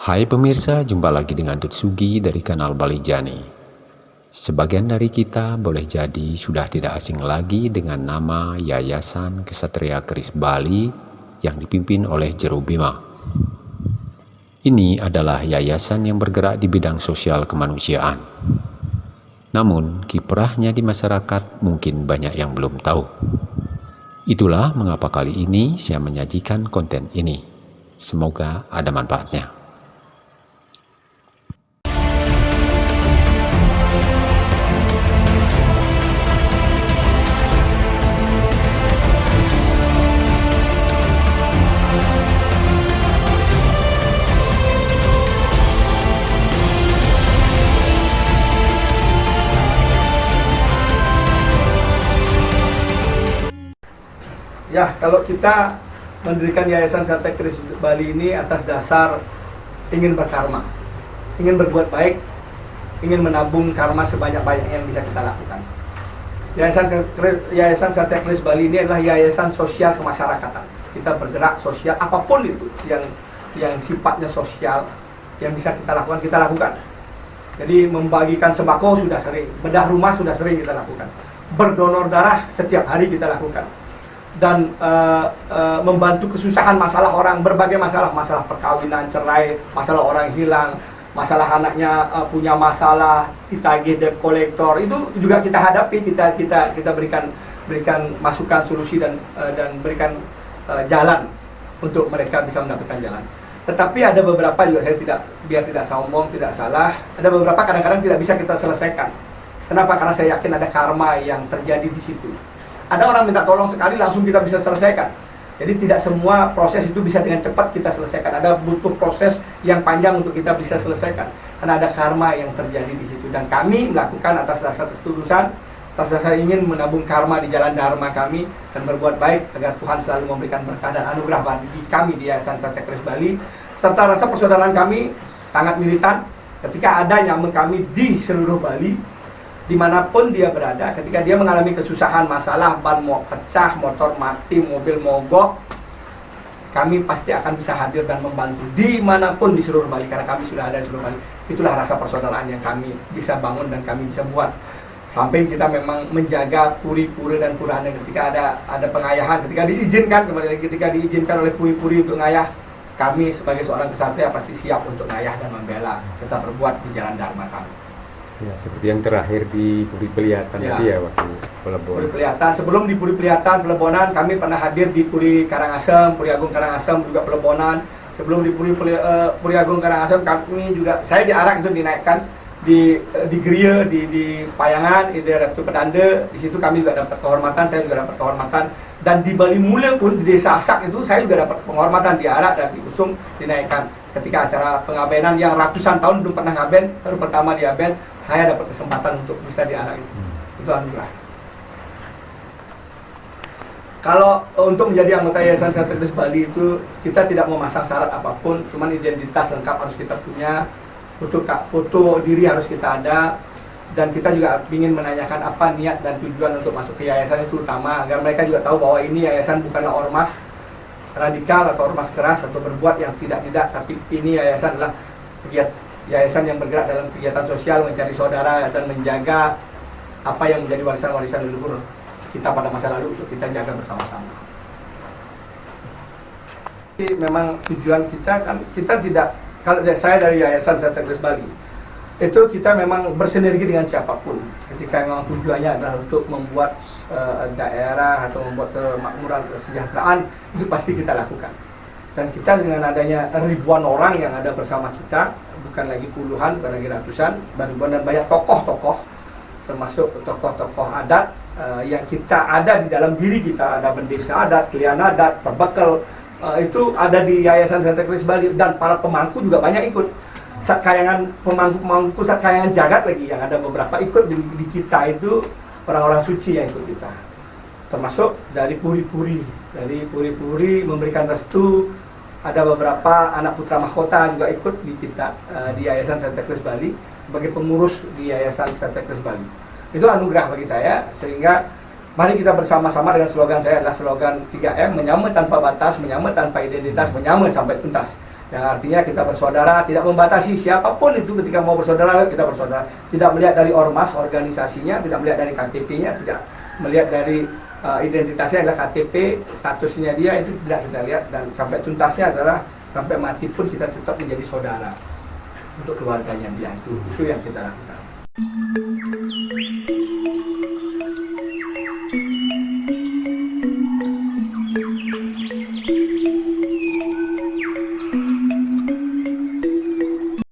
Hai pemirsa, jumpa lagi dengan Tutsugi dari kanal Bali Jani. Sebagian dari kita boleh jadi sudah tidak asing lagi dengan nama Yayasan Kesatria Keris Bali yang dipimpin oleh Jeru Bima. Ini adalah yayasan yang bergerak di bidang sosial kemanusiaan. Namun, kiprahnya di masyarakat mungkin banyak yang belum tahu. Itulah mengapa kali ini saya menyajikan konten ini. Semoga ada manfaatnya. Ya, kalau kita mendirikan Yayasan Sate Kris Bali ini atas dasar ingin berkarma, ingin berbuat baik, ingin menabung karma sebanyak-banyak yang bisa kita lakukan. Yayasan Yayasan Sate Kris Bali ini adalah yayasan sosial kemasyarakatan. Kita bergerak sosial apa pun itu yang yang sifatnya sosial yang bisa kita lakukan kita lakukan. Jadi membagikan sembako sudah sering, bedah rumah sudah sering kita lakukan. Berdonor darah setiap hari kita lakukan dan uh, uh, membantu kesusahan masalah orang berbagai masalah. Masalah perkawinan cerai masalah orang hilang masalah anaknya uh, punya masalah ditagih debt kolektor. Itu juga kita hadapi kita kita kita berikan berikan masukan solusi dan uh, dan berikan uh, jalan untuk mereka bisa mendapatkan jalan. Tetapi ada beberapa juga saya tidak biar tidak sombong tidak salah. Ada beberapa kadang-kadang tidak bisa kita selesaikan. Kenapa? Karena saya yakin ada karma yang terjadi di situ ada orang minta tolong sekali langsung kita bisa selesaikan. Jadi tidak semua proses itu bisa dengan cepat kita selesaikan. Ada butuh proses yang panjang untuk kita bisa selesaikan. Karena ada karma yang terjadi di situ. Dan kami melakukan atas dasar ketulusan, atas dasar ingin menabung karma di jalan dharma kami dan berbuat baik agar Tuhan selalu memberikan berkah dan anugerah bagi kami di Yayasan Sate Kris Bali. Serta rasa persaudaraan kami sangat militan ketika ada yang kami di seluruh Bali di mana pun dia berada, ketika dia mengalami kesusahan, masalah, ban mau pecah, motor mati, mobil mogok, kami pasti akan bisa hadir dan membantu di mana pun di seluruh Bali, karena kami sudah ada di seluruh Bali. Itulah rasa persaudaraan yang kami bisa bangun dan kami bisa buat. Sampai kita memang menjaga puri-puri dan puraan ketika ada ada pengayahan, ketika diizinkan kembali lagi ketika diizinkan oleh puri-puri untuk ngayah, kami sebagai seorang kesatria pasti siap untuk ngayah dan membela, tetap berbuat di jalan dharma kami. Ya, seperti yang terakhir di Puri Pelihatan ya. tadi ya waktu Pelebon. Puri Pelihatan. Sebelum di Puri Pelihatan, Pelebonan, kami pernah hadir di Puri Karangasem, Puri Agung Karangasem juga Pelebonan. Sebelum di Puri, Puri, uh, Puri Agung Karangasem, kami juga, saya diarak itu dinaikkan di uh, di Geria, di, di Payangan, di Ratu Pedanda. Di situ kami juga dapat kehormatan, saya juga dapat kehormatan. Dan di Bali Mula pun, di Desa Asak itu, saya juga dapat penghormatan diarak dan diusung, dinaikkan. Ketika acara pengabenan yang ratusan tahun belum pernah ngaben, baru pertama diaben, saya dapat kesempatan untuk bisa diarak itu. Hmm. Itu anugerah. Kalau untuk menjadi anggota Yayasan Sertifikat Bali itu kita tidak memasang syarat apa pun, cuman identitas lengkap harus kita punya, foto foto diri harus kita ada, dan kita juga ingin menanyakan apa niat dan tujuan untuk masuk ke yayasan itu utama agar mereka juga tahu bahwa ini yayasan bukanlah ormas radikal atau ormas keras atau berbuat yang tidak-tidak, tapi ini yayasan adalah kegiatan yayasan yang bergerak dalam kegiatan sosial mencari saudara dan menjaga apa yang menjadi warisan-warisan leluhur kita pada masa lalu untuk kita jaga bersama-sama. Memang tujuan kita kan kita tidak kalau saya dari Yayasan Sategres Bali itu kita memang bersinergi dengan siapa pun ketika memang tujuannya adalah untuk membuat uh, daerah atau membuat kemakmuran kesejahteraan itu pasti kita lakukan dan kita dengan adanya ribuan orang yang ada bersama kita bukan lagi puluhan, bukan lagi ratusan, ribuan dan banyak tokoh-tokoh, termasuk tokoh-tokoh adat uh, yang kita ada di dalam diri kita, ada bendesa adat, klien adat, perbekal, uh, itu ada di Yayasan Santa Cruz Bali. Dan para pemangku juga banyak ikut. Saat kayangan pemangku-pemangku saat kayangan jagat lagi yang ada beberapa ikut di, di kita itu. Orang-orang suci yang ikut kita termasuk dari puri-puri dari puri-puri memberikan restu ada beberapa anak putra mahkota juga ikut di kita uh, di Yayasan Santa Cruz Bali sebagai pengurus di Yayasan Santa Cruz Bali. Itu anugerah bagi saya sehingga mari kita bersama-sama dengan slogan saya adalah slogan 3M menyambut tanpa batas, menyambut tanpa identitas, menyambut sampai tuntas. Yang artinya kita bersaudara, tidak membatasi siapa pun itu ketika mau bersaudara, kita bersaudara. Tidak melihat dari ormas, organisasinya, tidak melihat dari KTP-nya, tidak melihat dari uh, identitasnya adalah KTP, statusnya dia itu tidak kita lihat dan sampai tuntasnya adalah sampai mati pun kita tetap menjadi saudara untuk keluarganya dia itu itu yang kita lakukan.